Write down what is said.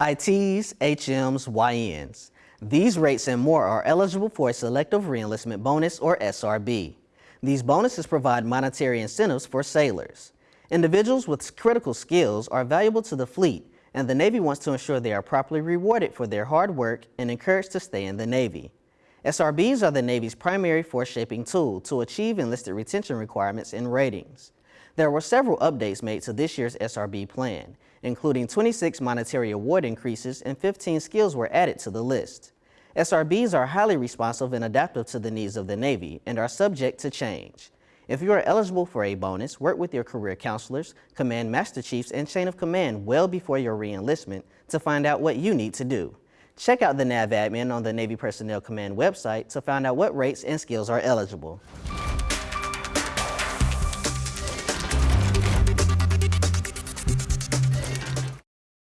ITs, HMs, YNs. These rates and more are eligible for a selective reenlistment bonus or SRB. These bonuses provide monetary incentives for sailors. Individuals with critical skills are valuable to the fleet and the Navy wants to ensure they are properly rewarded for their hard work and encouraged to stay in the Navy. SRBs are the Navy's primary force shaping tool to achieve enlisted retention requirements and ratings. There were several updates made to this year's SRB plan, including 26 monetary award increases and 15 skills were added to the list. SRBs are highly responsive and adaptive to the needs of the Navy and are subject to change. If you are eligible for a bonus, work with your career counselors, command master chiefs, and chain of command well before your reenlistment to find out what you need to do. Check out the NAVADMIN on the Navy Personnel Command website to find out what rates and skills are eligible.